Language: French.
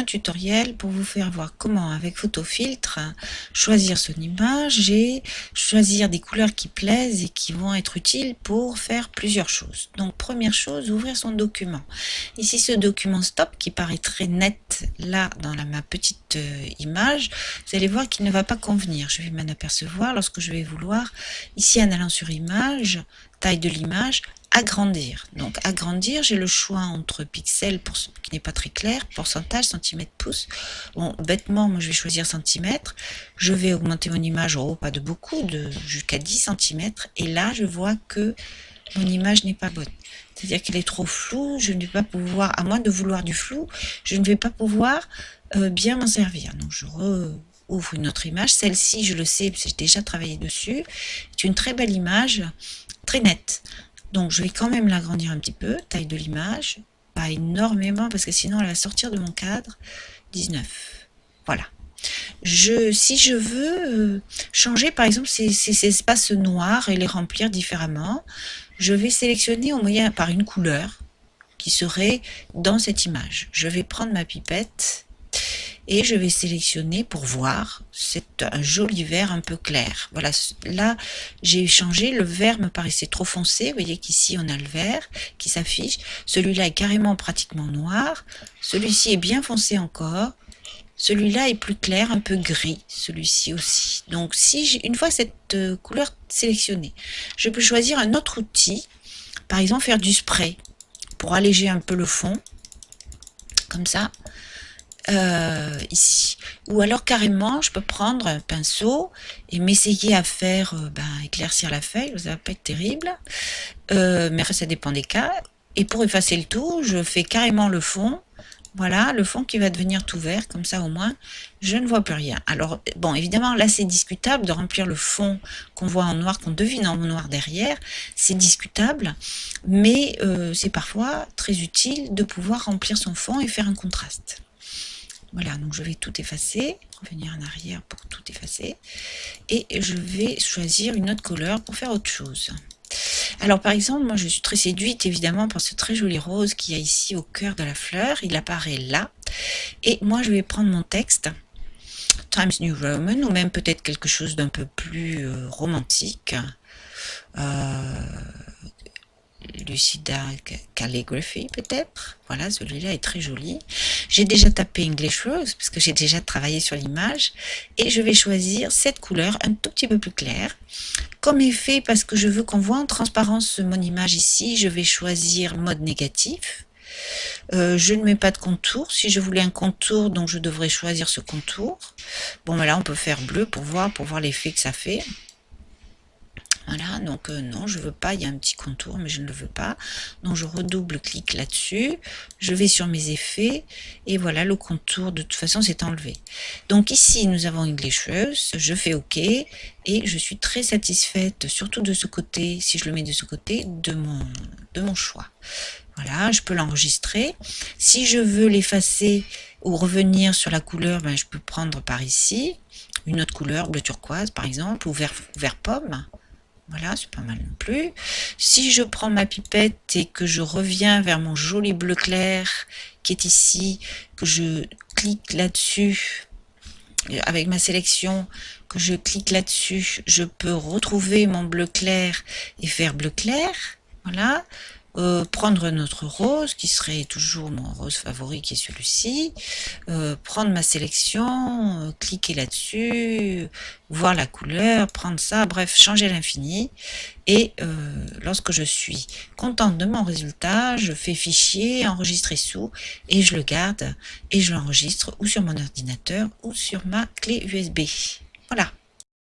un tutoriel pour vous faire voir comment avec photofiltre choisir son image et choisir des couleurs qui plaisent et qui vont être utiles pour faire plusieurs choses. Donc première chose, ouvrir son document. Ici ce document stop qui paraît très net là dans la, ma petite euh, image, vous allez voir qu'il ne va pas convenir. Je vais m'en apercevoir lorsque je vais vouloir, ici en allant sur image, taille de l'image, agrandir. Donc agrandir, j'ai le choix entre pixels pour ce qui n'est pas très clair, pourcentage, centimètre, pouce. Bon, bêtement, moi je vais choisir centimètre. Je vais augmenter mon image, oh, pas de beaucoup, de jusqu'à 10 cm. Et là, je vois que mon image n'est pas bonne. C'est-à-dire qu'elle est trop floue, je ne vais pas pouvoir, à moins de vouloir du flou, je ne vais pas pouvoir euh, bien m'en servir. Donc je ouvre une autre image. Celle-ci, je le sais, j'ai déjà travaillé dessus. C'est une très belle image, très nette. Donc je vais quand même l'agrandir un petit peu, taille de l'image, pas énormément parce que sinon elle va sortir de mon cadre, 19. Voilà. Je, si je veux euh, changer par exemple ces, ces, espaces noirs et les remplir différemment, je vais sélectionner au moyen par une couleur qui serait dans cette image. Je vais prendre ma pipette et je vais sélectionner pour voir. C'est un joli vert un peu clair. Voilà, là j'ai changé, le vert me paraissait trop foncé. Vous voyez qu'ici on a le vert qui s'affiche. Celui-là est carrément pratiquement noir. Celui-ci est bien foncé encore. Celui-là est plus clair, un peu gris, celui-ci aussi. Donc si une fois cette euh, couleur sélectionnée, je peux choisir un autre outil, par exemple faire du spray pour alléger un peu le fond, comme ça. Euh, ici. Ou alors carrément, je peux prendre un pinceau et m'essayer à faire euh, ben, éclaircir la feuille, ça va pas être terrible, euh, mais ça dépend des cas. Et pour effacer le tout, je fais carrément le fond, voilà, le fond qui va devenir tout vert, comme ça au moins, je ne vois plus rien. Alors, bon, évidemment, là, c'est discutable de remplir le fond qu'on voit en noir, qu'on devine en noir derrière. C'est discutable, mais c'est parfois très utile de pouvoir remplir son fond et faire un contraste. Voilà, donc je vais tout effacer, revenir en arrière pour tout effacer. Et je vais choisir une autre couleur pour faire autre chose. Alors par exemple, moi je suis très séduite évidemment par ce très joli rose qu'il y a ici au cœur de la fleur. Il apparaît là. Et moi je vais prendre mon texte, Times New Roman, ou même peut-être quelque chose d'un peu plus euh, romantique. Euh, Lucida Calligraphy peut-être. Voilà, celui-là est très joli. J'ai déjà tapé English Rose parce que j'ai déjà travaillé sur l'image et je vais choisir cette couleur un tout petit peu plus claire. Comme effet, parce que je veux qu'on voit en transparence mon image ici, je vais choisir mode négatif. Euh, je ne mets pas de contour. Si je voulais un contour, donc je devrais choisir ce contour. Bon, là, on peut faire bleu pour voir, pour voir l'effet que ça fait. Donc euh, non, je veux pas, il y a un petit contour, mais je ne le veux pas. Donc je redouble-clique là-dessus, je vais sur mes effets, et voilà, le contour, de toute façon, c'est enlevé. Donc ici, nous avons English Rose, je fais OK, et je suis très satisfaite, surtout de ce côté, si je le mets de ce côté, de mon, de mon choix. Voilà, je peux l'enregistrer. Si je veux l'effacer ou revenir sur la couleur, ben, je peux prendre par ici une autre couleur, bleu turquoise par exemple, ou vert pomme. Voilà, c'est pas mal non plus. Si je prends ma pipette et que je reviens vers mon joli bleu clair qui est ici, que je clique là-dessus, avec ma sélection, que je clique là-dessus, je peux retrouver mon bleu clair et faire bleu clair. Voilà. Euh, prendre notre rose, qui serait toujours mon rose favori, qui est celui-ci, euh, prendre ma sélection, euh, cliquer là-dessus, voir la couleur, prendre ça, bref, changer l'infini. Et lorsque je suis contente de mon résultat, je fais fichier, enregistrer sous, et je le garde, et je l'enregistre ou sur mon ordinateur ou sur ma clé USB. Voilà.